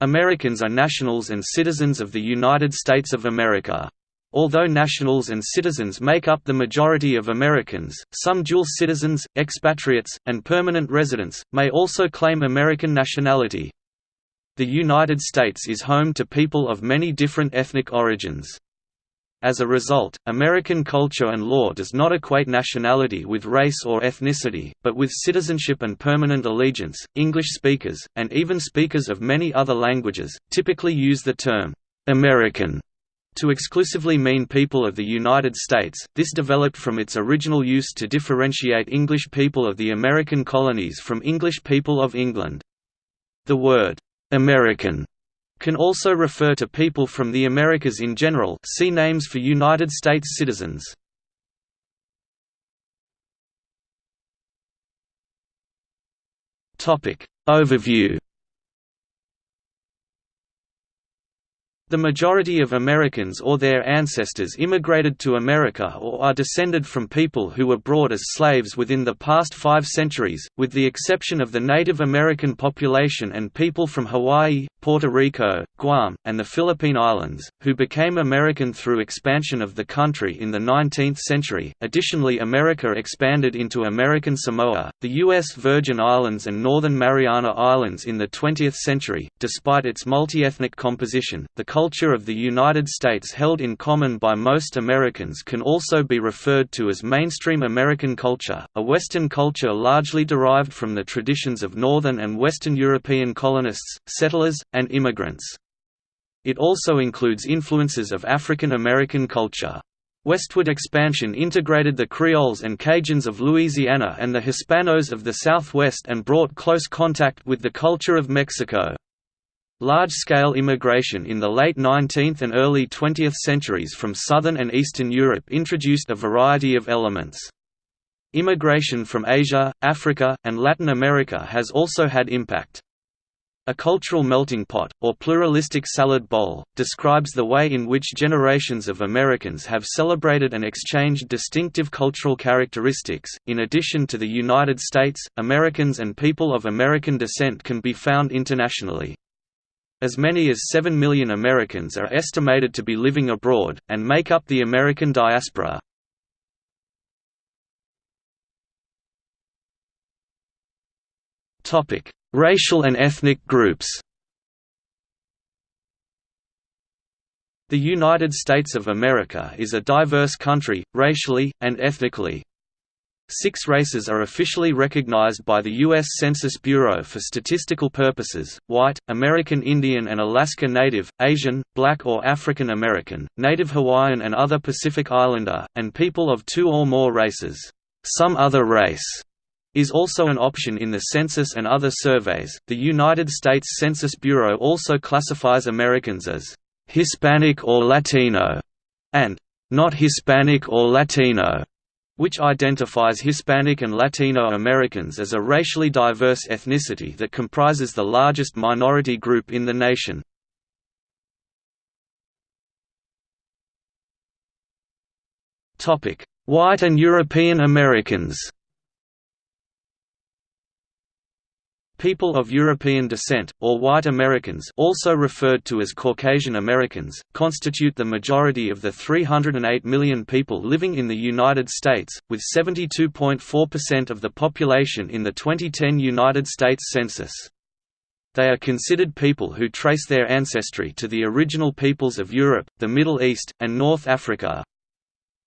Americans are nationals and citizens of the United States of America. Although nationals and citizens make up the majority of Americans, some dual citizens, expatriates, and permanent residents, may also claim American nationality. The United States is home to people of many different ethnic origins. As a result, American culture and law does not equate nationality with race or ethnicity, but with citizenship and permanent allegiance. English speakers, and even speakers of many other languages, typically use the term American to exclusively mean people of the United States. This developed from its original use to differentiate English people of the American colonies from English people of England. The word American can also refer to people from the Americas in general see names for United States citizens. Overview The majority of Americans or their ancestors immigrated to America or are descended from people who were brought as slaves within the past five centuries, with the exception of the Native American population and people from Hawaii, Puerto Rico, Guam, and the Philippine Islands, who became American through expansion of the country in the 19th century. Additionally, America expanded into American Samoa, the U.S. Virgin Islands, and Northern Mariana Islands in the 20th century. Despite its multi-ethnic composition, the culture of the United States held in common by most Americans can also be referred to as mainstream American culture, a Western culture largely derived from the traditions of Northern and Western European colonists, settlers, and immigrants. It also includes influences of African American culture. Westward expansion integrated the Creoles and Cajuns of Louisiana and the Hispanos of the Southwest and brought close contact with the culture of Mexico. Large-scale immigration in the late 19th and early 20th centuries from southern and eastern Europe introduced a variety of elements. Immigration from Asia, Africa, and Latin America has also had impact. A cultural melting pot, or pluralistic salad bowl, describes the way in which generations of Americans have celebrated and exchanged distinctive cultural characteristics. In addition to the United States, Americans and people of American descent can be found internationally. As many as 7 million Americans are estimated to be living abroad, and make up the American diaspora. Racial and ethnic groups The United States of America is a diverse country, racially, and ethnically. Six races are officially recognized by the U.S. Census Bureau for statistical purposes, white, American Indian and Alaska Native, Asian, Black or African American, Native Hawaiian and other Pacific Islander, and people of two or more races. Some other race is also an option in the census and other surveys. The United States Census Bureau also classifies Americans as Hispanic or Latino and not Hispanic or Latino, which identifies Hispanic and Latino Americans as a racially diverse ethnicity that comprises the largest minority group in the nation. White and European Americans People of European descent, or white Americans also referred to as Caucasian Americans, constitute the majority of the 308 million people living in the United States, with 72.4% of the population in the 2010 United States Census. They are considered people who trace their ancestry to the original peoples of Europe, the Middle East, and North Africa,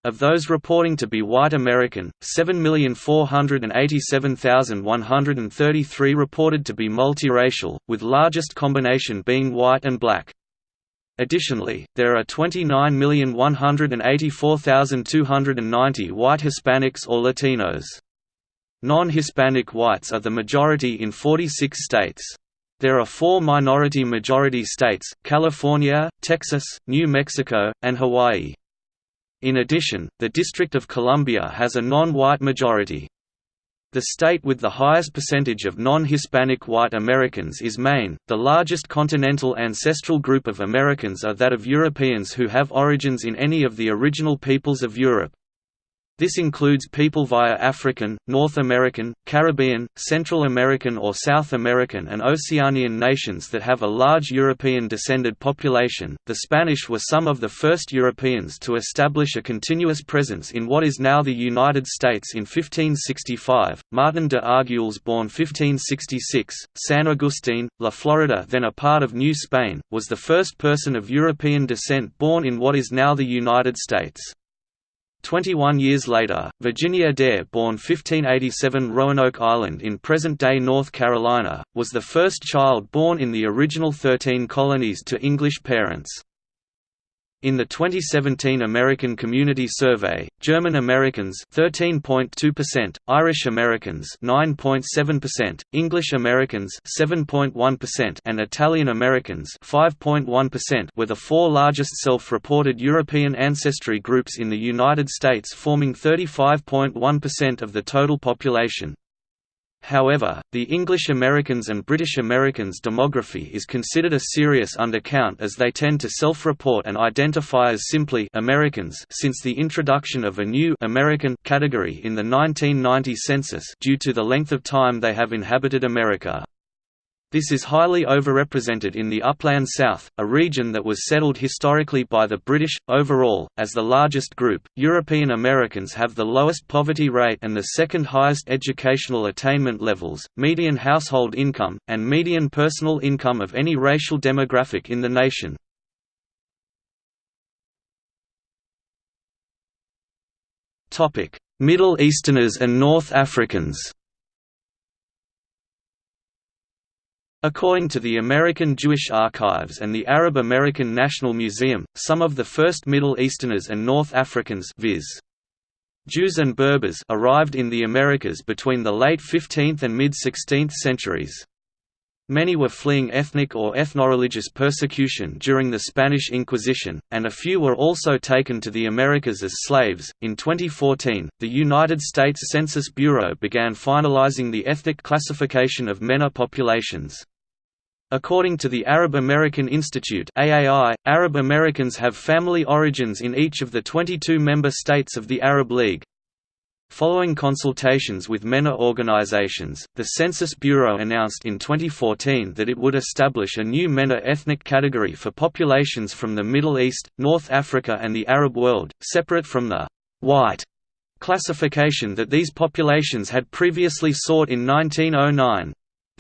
of those reporting to be white American, 7,487,133 reported to be multiracial, with largest combination being white and black. Additionally, there are 29,184,290 white Hispanics or Latinos. Non-Hispanic whites are the majority in 46 states. There are four minority-majority states, California, Texas, New Mexico, and Hawaii. In addition, the District of Columbia has a non-white majority. The state with the highest percentage of non-Hispanic white Americans is Maine. The largest continental ancestral group of Americans are that of Europeans who have origins in any of the original peoples of Europe. This includes people via African, North American, Caribbean, Central American or South American and Oceanian nations that have a large European-descended population. The Spanish were some of the first Europeans to establish a continuous presence in what is now the United States in 1565. Martin de Arguelles, born 1566, San Agustin, La Florida, then a part of New Spain, was the first person of European descent born in what is now the United States. Twenty-one years later, Virginia Dare born 1587 Roanoke Island in present-day North Carolina, was the first child born in the original thirteen colonies to English parents. In the 2017 American Community Survey, German Americans 13.2%, Irish Americans 9.7%, English Americans 7.1% and Italian Americans 5.1% were the four largest self-reported European ancestry groups in the United States forming 35.1% of the total population. However, the English Americans and British Americans demography is considered a serious undercount as they tend to self-report and identify as simply Americans since the introduction of a new American category in the 1990 census due to the length of time they have inhabited America. This is highly overrepresented in the upland South, a region that was settled historically by the British. Overall, as the largest group, European Americans have the lowest poverty rate and the second highest educational attainment levels, median household income, and median personal income of any racial demographic in the nation. Middle Easterners and North Africans According to the American Jewish Archives and the Arab American National Museum, some of the first Middle Easterners and North Africans viz. Jews and Berbers arrived in the Americas between the late 15th and mid-16th centuries. Many were fleeing ethnic or ethnoreligious persecution during the Spanish Inquisition, and a few were also taken to the Americas as slaves. In 2014, the United States Census Bureau began finalizing the ethnic classification of MENA populations. According to the Arab American Institute AAI, Arab Americans have family origins in each of the 22 member states of the Arab League. Following consultations with MENA organizations, the Census Bureau announced in 2014 that it would establish a new MENA ethnic category for populations from the Middle East, North Africa and the Arab world, separate from the «white» classification that these populations had previously sought in 1909.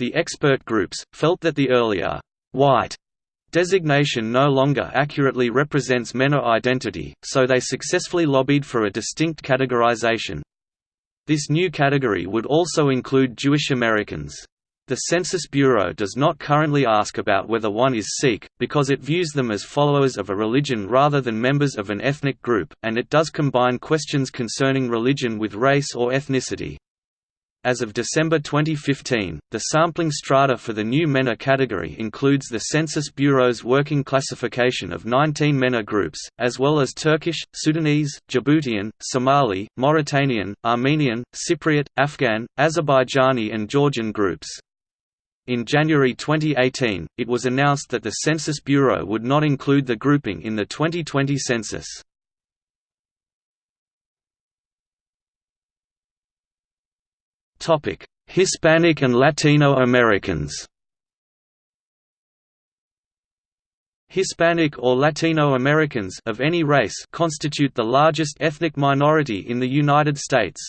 The expert groups, felt that the earlier white designation no longer accurately represents MENA identity, so they successfully lobbied for a distinct categorization. This new category would also include Jewish Americans. The Census Bureau does not currently ask about whether one is Sikh, because it views them as followers of a religion rather than members of an ethnic group, and it does combine questions concerning religion with race or ethnicity. As of December 2015, the sampling strata for the new MENA category includes the Census Bureau's working classification of 19 MENA groups, as well as Turkish, Sudanese, Djiboutian, Somali, Mauritanian, Armenian, Cypriot, Afghan, Azerbaijani and Georgian groups. In January 2018, it was announced that the Census Bureau would not include the grouping in the 2020 census. Hispanic and Latino Americans. Hispanic or Latino Americans of any race constitute the largest ethnic minority in the United States.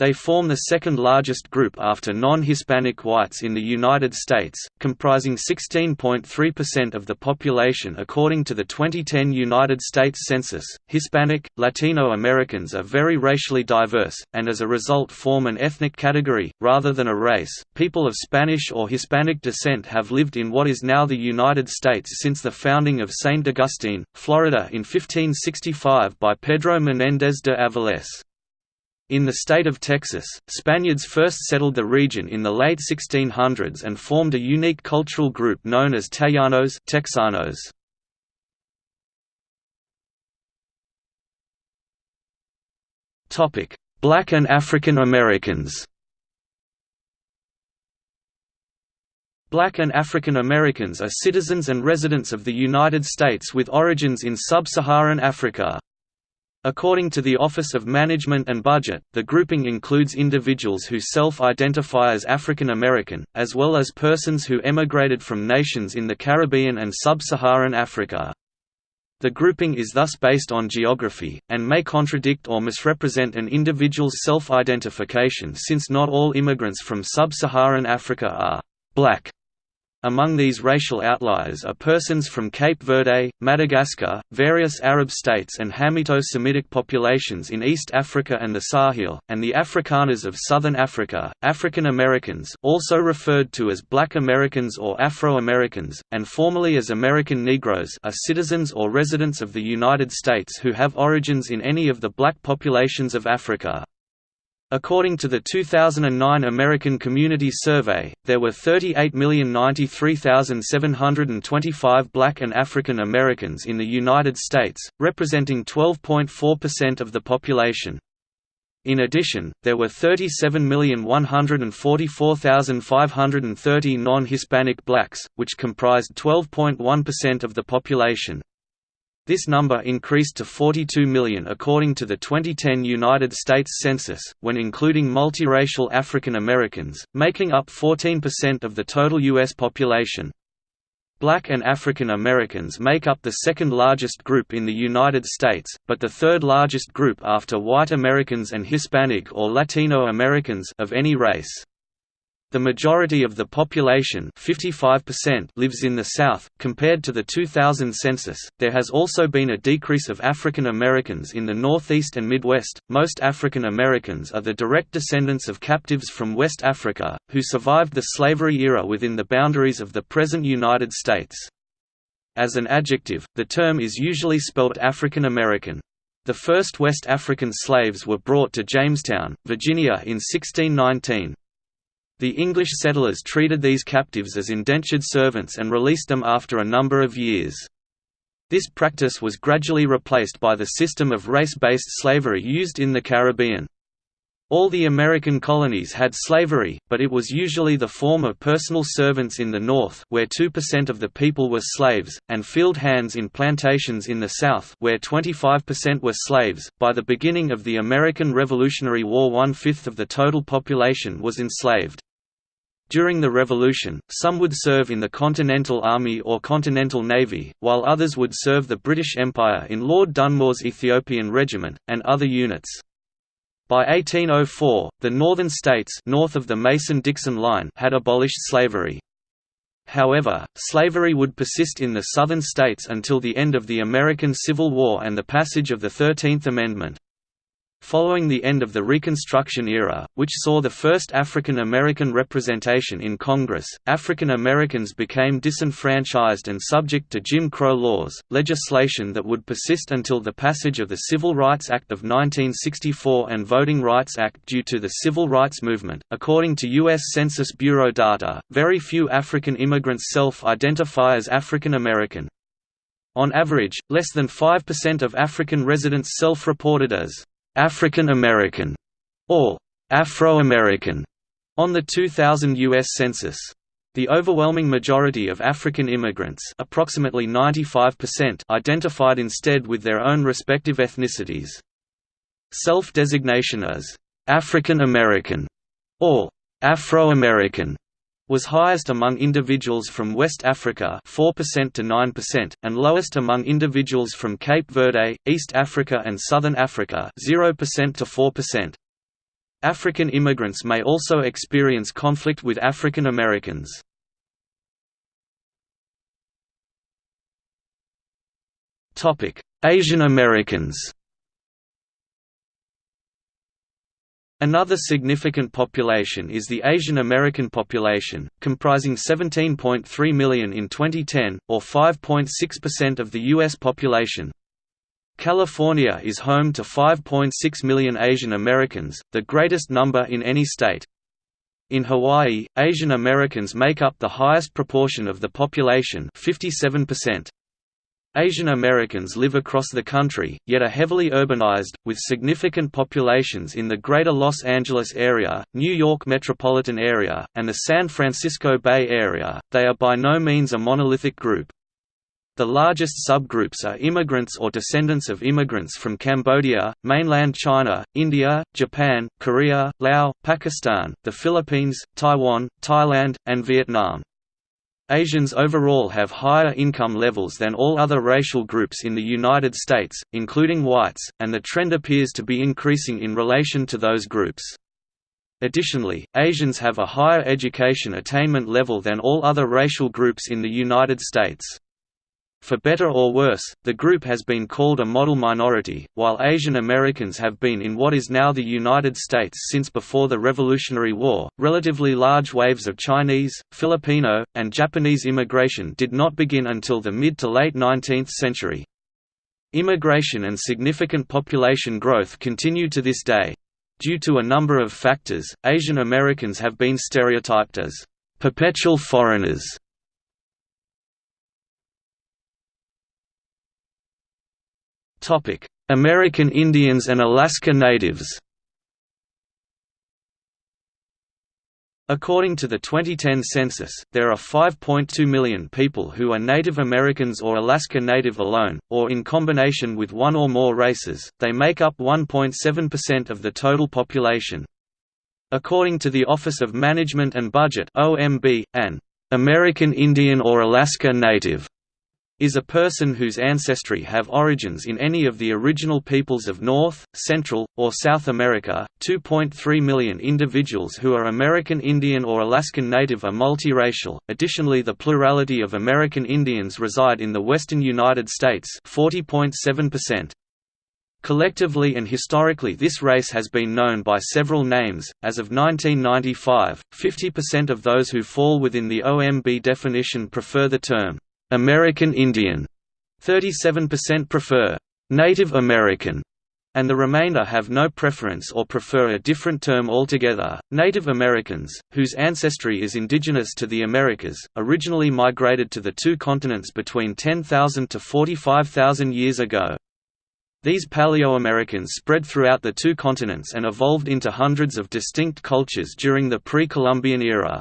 They form the second largest group after non-Hispanic whites in the United States, comprising 16.3% of the population according to the 2010 United States Census. Hispanic, Latino Americans are very racially diverse, and as a result form an ethnic category, rather than a race. People of Spanish or Hispanic descent have lived in what is now the United States since the founding of St. Augustine, Florida in 1565 by Pedro Menéndez de Avilés. In the state of Texas, Spaniards first settled the region in the late 1600s and formed a unique cultural group known as Tejanos Texanos. Black and African Americans Black and African Americans are citizens and residents of the United States with origins in sub-Saharan Africa. According to the Office of Management and Budget, the grouping includes individuals who self-identify as African American, as well as persons who emigrated from nations in the Caribbean and sub-Saharan Africa. The grouping is thus based on geography, and may contradict or misrepresent an individual's self-identification since not all immigrants from sub-Saharan Africa are «black» Among these racial outliers are persons from Cape Verde, Madagascar, various Arab states and Hamito-Semitic populations in East Africa and the Sahel, and the Afrikaners of Southern Africa, African Americans also referred to as Black Americans or Afro-Americans, and formerly as American Negroes are citizens or residents of the United States who have origins in any of the black populations of Africa. According to the 2009 American Community Survey, there were 38,093,725 black and African Americans in the United States, representing 12.4% of the population. In addition, there were 37,144,530 non-Hispanic blacks, which comprised 12.1% of the population. This number increased to 42 million according to the 2010 United States Census, when including multiracial African Americans, making up 14% of the total U.S. population. Black and African Americans make up the second largest group in the United States, but the third largest group after white Americans and Hispanic or Latino Americans of any race. The majority of the population 55% lives in the South. Compared to the 2000 census, there has also been a decrease of African Americans in the Northeast and Midwest. Most African Americans are the direct descendants of captives from West Africa, who survived the slavery era within the boundaries of the present United States. As an adjective, the term is usually spelled African American. The first West African slaves were brought to Jamestown, Virginia in 1619. The English settlers treated these captives as indentured servants and released them after a number of years. This practice was gradually replaced by the system of race-based slavery used in the Caribbean. All the American colonies had slavery, but it was usually the form of personal servants in the North where 2% of the people were slaves, and field hands in plantations in the South where 25% were slaves. By the beginning of the American Revolutionary War one-fifth of the total population was enslaved. During the Revolution, some would serve in the Continental Army or Continental Navy, while others would serve the British Empire in Lord Dunmore's Ethiopian Regiment, and other units. By 1804, the northern states north of the Mason-Dixon line had abolished slavery. However, slavery would persist in the southern states until the end of the American Civil War and the passage of the Thirteenth Amendment. Following the end of the Reconstruction era, which saw the first African American representation in Congress, African Americans became disenfranchised and subject to Jim Crow laws, legislation that would persist until the passage of the Civil Rights Act of 1964 and Voting Rights Act due to the Civil Rights Movement. According to U.S. Census Bureau data, very few African immigrants self identify as African American. On average, less than 5% of African residents self reported as African American or Afro-American on the 2000 U.S. Census. The overwhelming majority of African immigrants approximately 95% identified instead with their own respective ethnicities. Self-designation as «African American» or «Afro-American» was highest among individuals from West Africa 4% to 9% and lowest among individuals from Cape Verde, East Africa and Southern Africa 0% to 4%. African immigrants may also experience conflict with African Americans. Asian Americans Another significant population is the Asian American population, comprising 17.3 million in 2010, or 5.6% of the U.S. population. California is home to 5.6 million Asian Americans, the greatest number in any state. In Hawaii, Asian Americans make up the highest proportion of the population 57%. Asian Americans live across the country, yet are heavily urbanized, with significant populations in the Greater Los Angeles area, New York metropolitan area, and the San Francisco Bay Area. They are by no means a monolithic group. The largest subgroups are immigrants or descendants of immigrants from Cambodia, mainland China, India, Japan, Korea, Laos, Pakistan, the Philippines, Taiwan, Thailand, and Vietnam. Asians overall have higher income levels than all other racial groups in the United States, including whites, and the trend appears to be increasing in relation to those groups. Additionally, Asians have a higher education attainment level than all other racial groups in the United States. For better or worse, the group has been called a model minority, while Asian Americans have been in what is now the United States since before the Revolutionary War. Relatively large waves of Chinese, Filipino, and Japanese immigration did not begin until the mid to late 19th century. Immigration and significant population growth continue to this day. Due to a number of factors, Asian Americans have been stereotyped as perpetual foreigners American Indians and Alaska Natives According to the 2010 census, there are 5.2 million people who are Native Americans or Alaska Native alone, or in combination with one or more races, they make up 1.7% of the total population. According to the Office of Management and Budget an American Indian or Alaska Native is a person whose ancestry have origins in any of the original peoples of North, Central, or South America. 2.3 million individuals who are American Indian or Alaskan Native are multiracial. Additionally, the plurality of American Indians reside in the western United States, 40.7%. Collectively and historically this race has been known by several names. As of 1995, 50% of those who fall within the OMB definition prefer the term American Indian, 37% prefer Native American, and the remainder have no preference or prefer a different term altogether. Native Americans, whose ancestry is indigenous to the Americas, originally migrated to the two continents between 10,000 to 45,000 years ago. These Paleo-Americans spread throughout the two continents and evolved into hundreds of distinct cultures during the pre-Columbian era.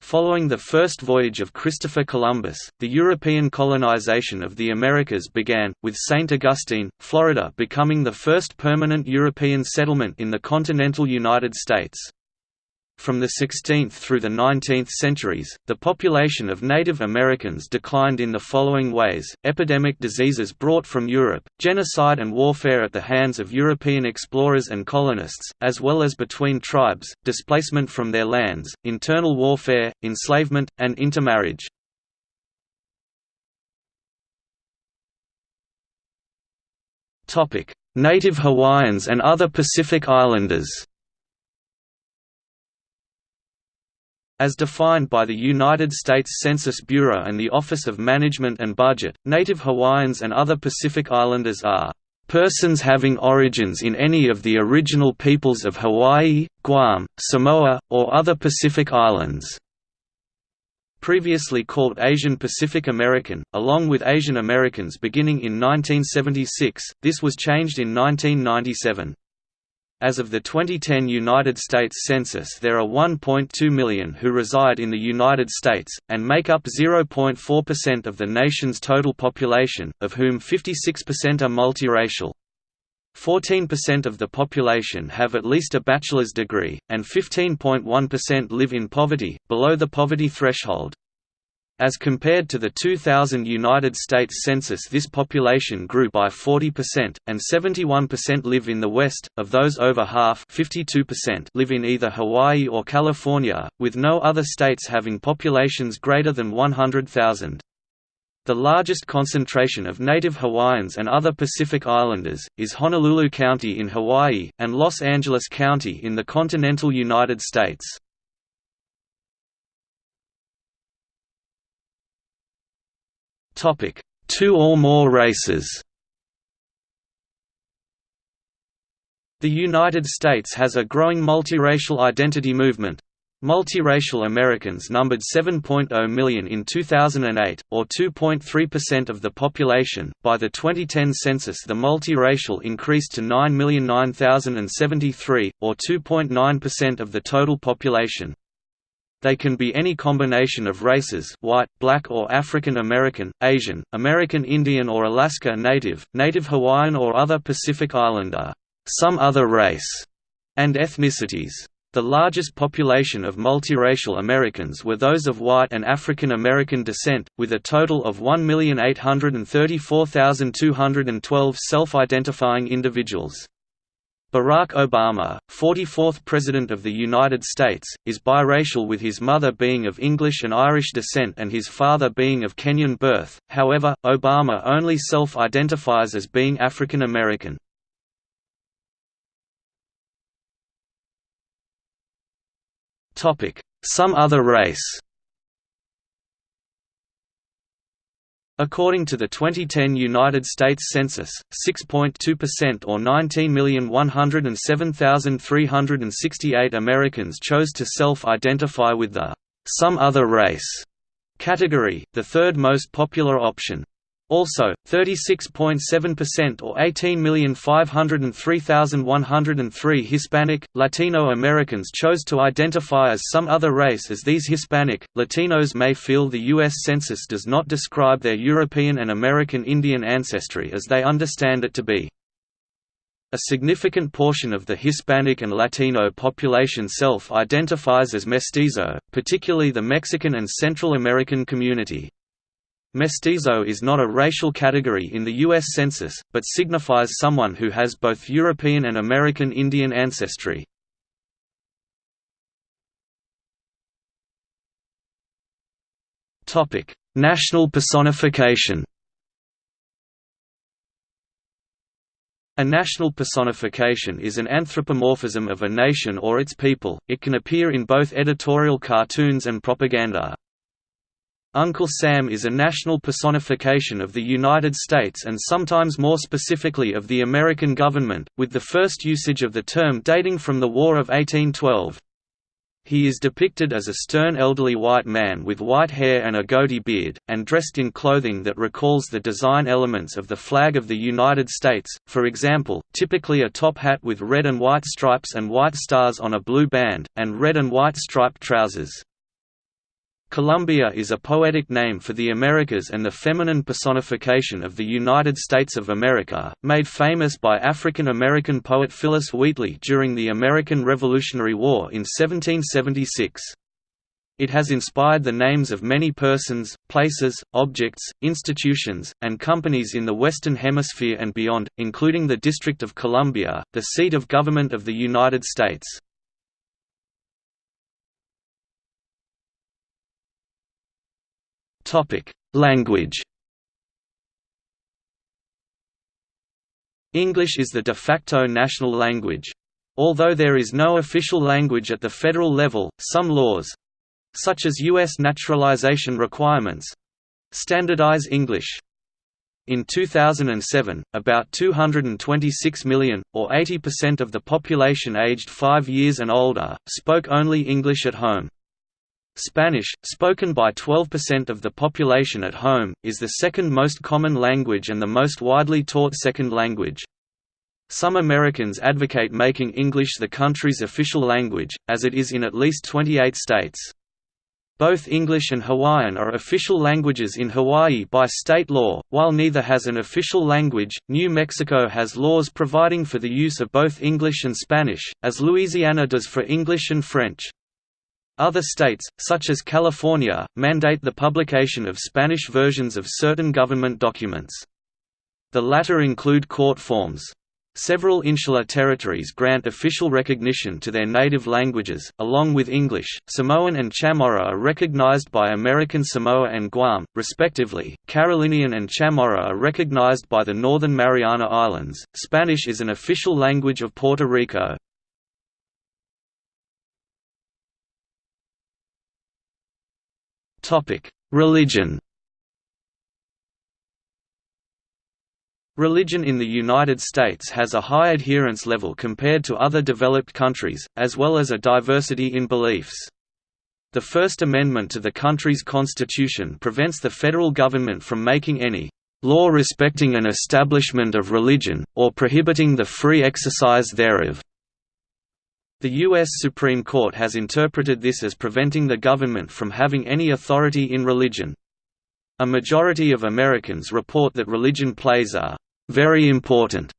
Following the first voyage of Christopher Columbus, the European colonization of the Americas began, with St. Augustine, Florida becoming the first permanent European settlement in the continental United States. From the 16th through the 19th centuries, the population of Native Americans declined in the following ways, epidemic diseases brought from Europe, genocide and warfare at the hands of European explorers and colonists, as well as between tribes, displacement from their lands, internal warfare, enslavement, and intermarriage. Native Hawaiians and other Pacific Islanders As defined by the United States Census Bureau and the Office of Management and Budget, Native Hawaiians and other Pacific Islanders are persons having origins in any of the original peoples of Hawaii, Guam, Samoa, or other Pacific Islands. Previously called Asian Pacific American, along with Asian Americans beginning in 1976, this was changed in 1997. As of the 2010 United States Census there are 1.2 million who reside in the United States, and make up 0.4% of the nation's total population, of whom 56% are multiracial. 14% of the population have at least a bachelor's degree, and 15.1% live in poverty, below the poverty threshold. As compared to the 2000 United States Census this population grew by 40%, and 71% live in the West, of those over half 52% live in either Hawaii or California, with no other states having populations greater than 100,000. The largest concentration of native Hawaiians and other Pacific Islanders, is Honolulu County in Hawaii, and Los Angeles County in the continental United States. Topic: Two or more races. The United States has a growing multiracial identity movement. Multiracial Americans numbered 7.0 million in 2008, or 2.3% of the population. By the 2010 census, the multiracial increased to 9,009,073, or 2.9% of the total population. They can be any combination of races white, black or African American, Asian, American Indian or Alaska Native, Native Hawaiian or other Pacific Islander, some other race, and ethnicities. The largest population of multiracial Americans were those of white and African American descent, with a total of 1,834,212 self-identifying individuals. Barack Obama, 44th President of the United States, is biracial with his mother being of English and Irish descent and his father being of Kenyan birth, however, Obama only self-identifies as being African American. Some other race According to the 2010 United States Census, 6.2% or 19,107,368 Americans chose to self-identify with the «some other race» category, the third most popular option. Also, 36.7% or 18,503,103 Hispanic, Latino Americans chose to identify as some other race as these Hispanic, Latinos may feel the U.S. Census does not describe their European and American Indian ancestry as they understand it to be. A significant portion of the Hispanic and Latino population self-identifies as mestizo, particularly the Mexican and Central American community. Mestizo is not a racial category in the U.S. Census, but signifies someone who has both European and American Indian ancestry. National personification A national personification is an anthropomorphism of a nation or its people, it can appear in both editorial cartoons and propaganda. Uncle Sam is a national personification of the United States and sometimes more specifically of the American government, with the first usage of the term dating from the War of 1812. He is depicted as a stern elderly white man with white hair and a goatee beard, and dressed in clothing that recalls the design elements of the flag of the United States, for example, typically a top hat with red and white stripes and white stars on a blue band, and red and white striped trousers. Columbia is a poetic name for the Americas and the feminine personification of the United States of America, made famous by African American poet Phillis Wheatley during the American Revolutionary War in 1776. It has inspired the names of many persons, places, objects, institutions, and companies in the Western Hemisphere and beyond, including the District of Columbia, the seat of government of the United States. Language. English is the de facto national language. Although there is no official language at the federal level, some laws such as U.S. naturalization requirements standardize English. In 2007, about 226 million, or 80% of the population aged 5 years and older, spoke only English at home. Spanish, spoken by 12% of the population at home, is the second most common language and the most widely taught second language. Some Americans advocate making English the country's official language, as it is in at least 28 states. Both English and Hawaiian are official languages in Hawaii by state law, while neither has an official language. New Mexico has laws providing for the use of both English and Spanish, as Louisiana does for English and French. Other states, such as California, mandate the publication of Spanish versions of certain government documents. The latter include court forms. Several insular territories grant official recognition to their native languages, along with English. Samoan and Chamorro are recognized by American Samoa and Guam, respectively. Carolinian and Chamorro are recognized by the Northern Mariana Islands. Spanish is an official language of Puerto Rico. Religion Religion in the United States has a high adherence level compared to other developed countries, as well as a diversity in beliefs. The First Amendment to the country's constitution prevents the federal government from making any law respecting an establishment of religion, or prohibiting the free exercise thereof. The U.S. Supreme Court has interpreted this as preventing the government from having any authority in religion. A majority of Americans report that religion plays a very important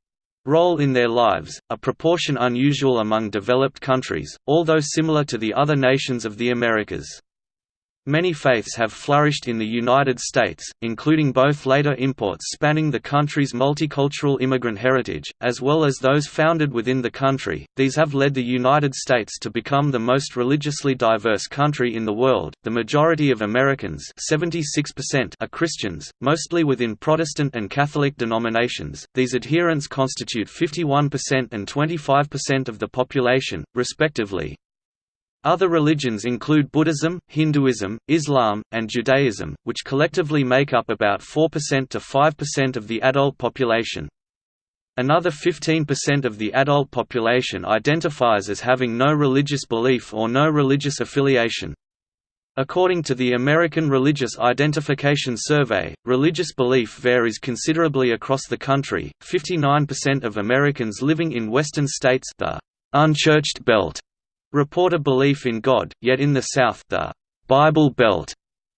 role in their lives, a proportion unusual among developed countries, although similar to the other nations of the Americas. Many faiths have flourished in the United States, including both later imports spanning the country's multicultural immigrant heritage, as well as those founded within the country. These have led the United States to become the most religiously diverse country in the world. The majority of Americans, 76%, are Christians, mostly within Protestant and Catholic denominations. These adherents constitute 51% and 25% of the population, respectively. Other religions include Buddhism, Hinduism, Islam, and Judaism, which collectively make up about 4% to 5% of the adult population. Another 15% of the adult population identifies as having no religious belief or no religious affiliation. According to the American Religious Identification Survey, religious belief varies considerably across the country. 59% of Americans living in western states, the unchurched belt, report a belief in God, yet in the South the Bible Belt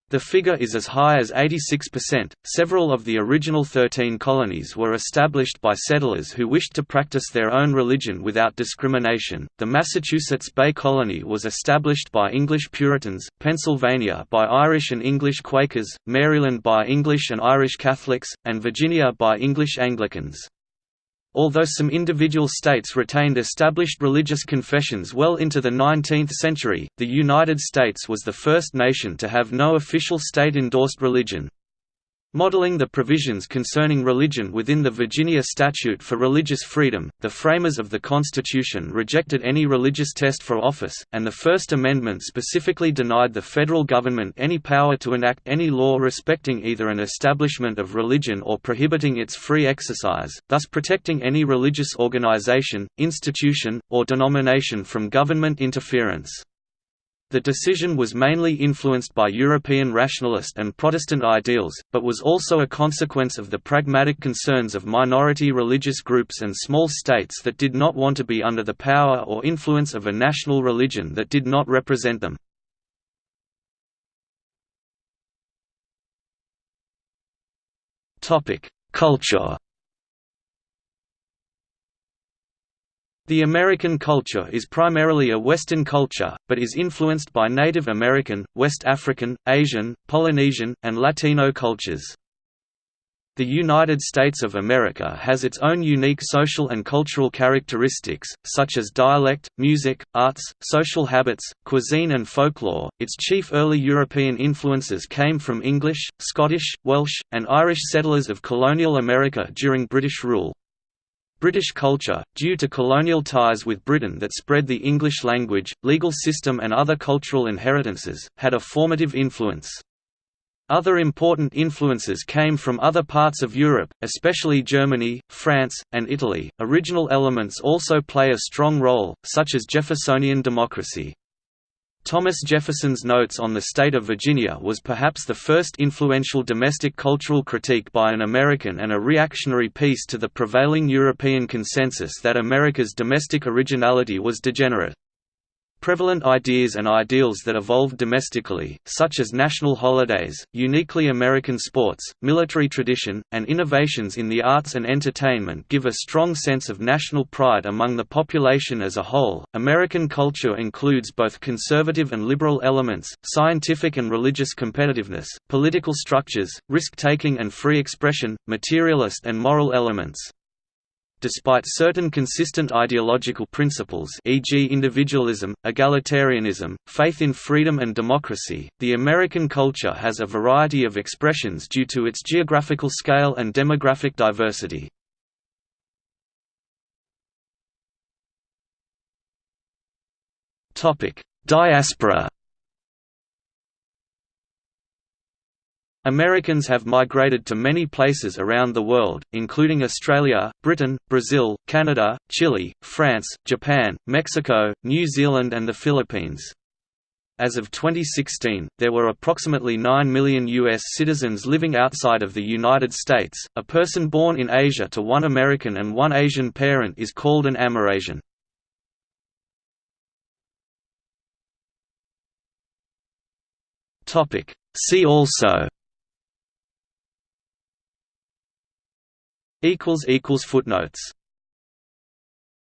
the figure is as high as 86%. Several of the original 13 colonies were established by settlers who wished to practice their own religion without discrimination. The Massachusetts Bay Colony was established by English Puritans, Pennsylvania by Irish and English Quakers, Maryland by English and Irish Catholics, and Virginia by English Anglicans. Although some individual states retained established religious confessions well into the 19th century, the United States was the first nation to have no official state-endorsed religion. Modeling the provisions concerning religion within the Virginia Statute for Religious Freedom, the framers of the Constitution rejected any religious test for office, and the First Amendment specifically denied the federal government any power to enact any law respecting either an establishment of religion or prohibiting its free exercise, thus protecting any religious organization, institution, or denomination from government interference. The decision was mainly influenced by European rationalist and Protestant ideals, but was also a consequence of the pragmatic concerns of minority religious groups and small states that did not want to be under the power or influence of a national religion that did not represent them. Culture The American culture is primarily a Western culture, but is influenced by Native American, West African, Asian, Polynesian, and Latino cultures. The United States of America has its own unique social and cultural characteristics, such as dialect, music, arts, social habits, cuisine, and folklore. Its chief early European influences came from English, Scottish, Welsh, and Irish settlers of colonial America during British rule. British culture, due to colonial ties with Britain that spread the English language, legal system and other cultural inheritances, had a formative influence. Other important influences came from other parts of Europe, especially Germany, France, and Italy. Original elements also play a strong role, such as Jeffersonian democracy. Thomas Jefferson's Notes on the State of Virginia was perhaps the first influential domestic cultural critique by an American and a reactionary piece to the prevailing European consensus that America's domestic originality was degenerate. Prevalent ideas and ideals that evolved domestically, such as national holidays, uniquely American sports, military tradition, and innovations in the arts and entertainment give a strong sense of national pride among the population as a whole. American culture includes both conservative and liberal elements, scientific and religious competitiveness, political structures, risk taking and free expression, materialist and moral elements. Despite certain consistent ideological principles e.g. individualism, egalitarianism, faith in freedom and democracy, the American culture has a variety of expressions due to its geographical scale and demographic diversity. Diaspora Americans have migrated to many places around the world, including Australia, Britain, Brazil, Canada, Chile, France, Japan, Mexico, New Zealand and the Philippines. As of 2016, there were approximately 9 million U.S. citizens living outside of the United States. A person born in Asia to one American and one Asian parent is called an Amerasian. See also Footnotes